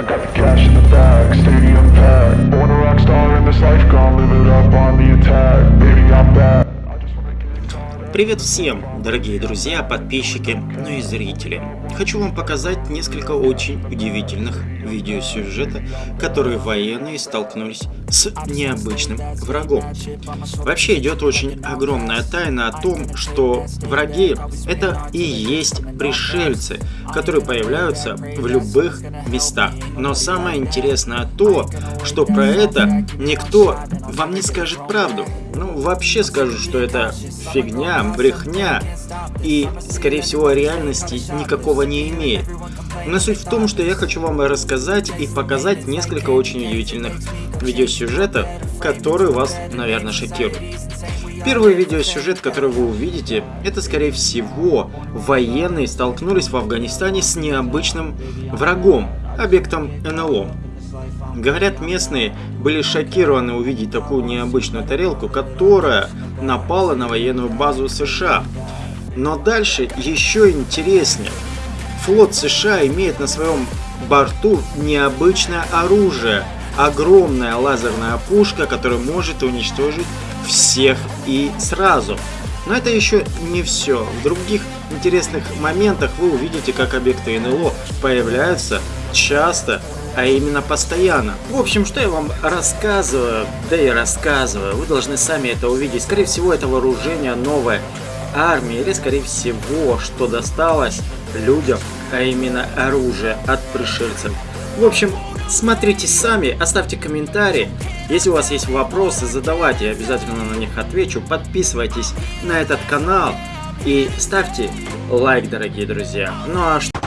I got the cash in the bag, stadium packed. Born a rock star in this life, gonna live it up on the attack. Baby, I'm back. Привет всем, дорогие друзья, подписчики, ну и зрители. Хочу вам показать несколько очень удивительных видеосюжета, которые военные столкнулись с необычным врагом. Вообще идет очень огромная тайна о том, что враги это и есть пришельцы, которые появляются в любых местах. Но самое интересное то, что про это никто вам не скажет правду. Ну, вообще скажу, что это фигня, брехня и, скорее всего, реальности никакого не имеет. Но суть в том, что я хочу вам рассказать и показать несколько очень удивительных видеосюжетов, которые вас, наверное, шокируют. Первый видеосюжет, который вы увидите, это скорее всего военные столкнулись в Афганистане с необычным врагом, объектом НЛО. Говорят, местные были шокированы увидеть такую необычную тарелку, которая напала на военную базу США. Но дальше еще интереснее. Флот США имеет на своем борту необычное оружие. Огромная лазерная пушка, которая может уничтожить всех и сразу. Но это еще не все. В других интересных моментах вы увидите, как объекты НЛО появляются часто, а именно постоянно. В общем, что я вам рассказываю, да и рассказываю, вы должны сами это увидеть. Скорее всего, это вооружение новое армии, или скорее всего, что досталось людям, а именно оружие от пришельцев. В общем, смотрите сами, оставьте комментарии. Если у вас есть вопросы, задавайте, я обязательно на них отвечу. Подписывайтесь на этот канал и ставьте лайк, дорогие друзья. Ну а что...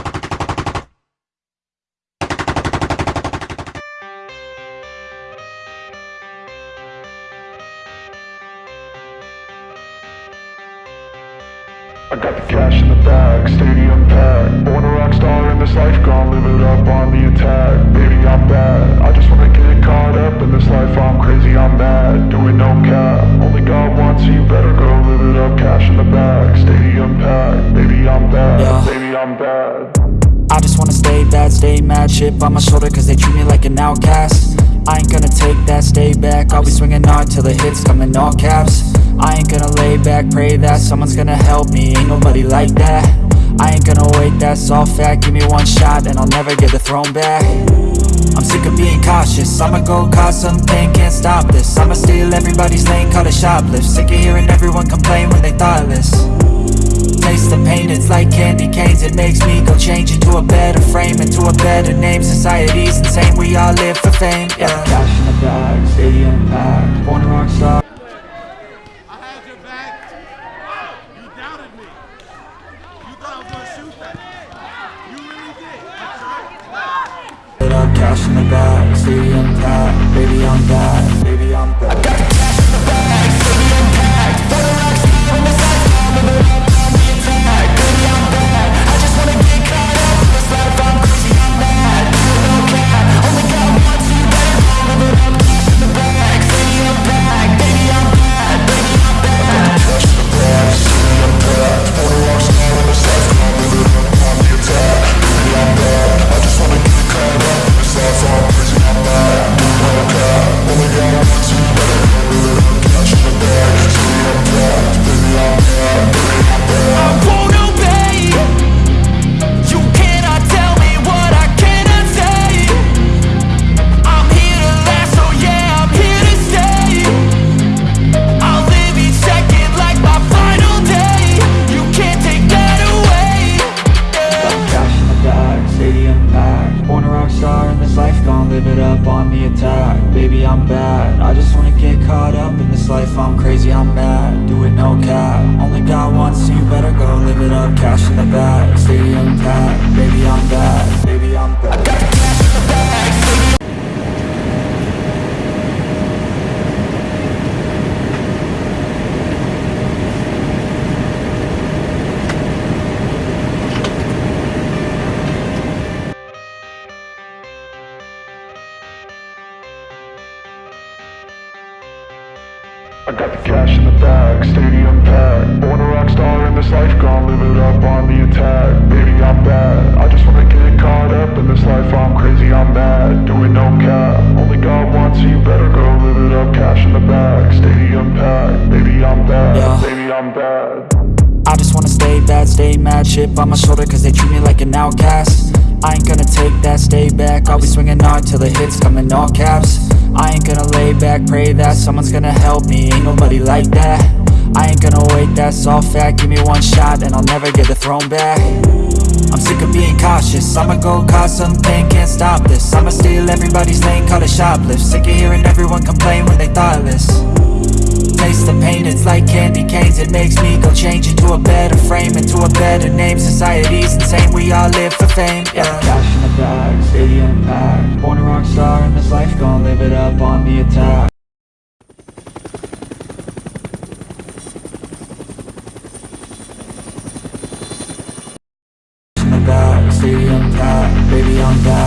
I got the cash in the bag, stadium packed. Born a rock star in this life, gonna live it up on the attack. Baby, I'm bad. I just wanna get caught up in this life. I'm crazy, I'm mad. Doing no cap. Only God wants you, better go live it up. Cash in the bag, stadium packed. Baby, I'm bad. Yeah. Baby, I'm bad. I just wanna stay bad, stay mad Chip on my shoulder cause they treat me like an outcast I ain't gonna take that, stay back. I'll be swinging hard till the hits come in all caps. I ain't gonna lay back, pray that someone's gonna help me. Ain't nobody like that. I ain't gonna wait, that's all fact. Give me one shot and I'll never get the throne back. I'm sick of being cautious. I'ma go cause something, can't stop this. I'ma steal everybody's lane, call it shoplift. Sick of hearing everyone complain when they thoughtless it's like candy canes It makes me go change into a better frame Into a better name, society's insane We all live for fame, yeah. Cash in the bag, stadium packed Born a rock star I got the cash in the bag, stadium packed. Born a rock star in this life, gone live it up on the attack. Baby, I'm bad, I just wanna get caught up in this life. I'm crazy, I'm mad, doing no cap. Only God wants you, better go live it up. Cash in the bag, stadium packed. Baby, I'm bad, yeah. baby, I'm bad. I just wanna stay bad, stay mad. Chip on my shoulder cause they treat me like an outcast. I ain't gonna take that, stay back. I'll be swinging hard till the hits come in all caps. I ain't gonna lay back, pray that someone's gonna help me. Ain't nobody like that. I ain't gonna wait, that's all fact. Give me one shot and I'll never get the throne back. I'm sick of being cautious. I'ma go cause something, can't stop this. I'ma steal everybody's lane, call it shoplift. Sick of hearing everyone complain when they thoughtless Taste the pain, it's like candy canes. It makes me go change into a better frame Into a better name, society's insane We all live for fame, yeah. Cash in the bag, stadium packed. Born a rock star in this life, gon' live it up on the attack. Stadium packed. Baby, I'm back,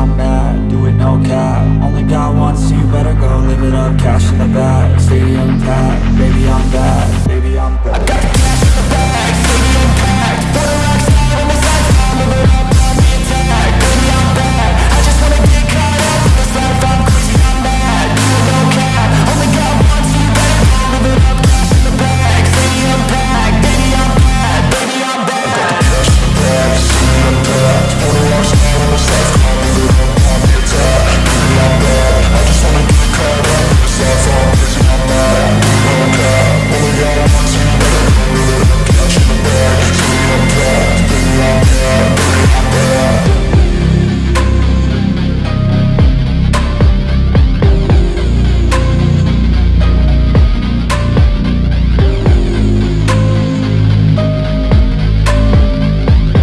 I'm crazy,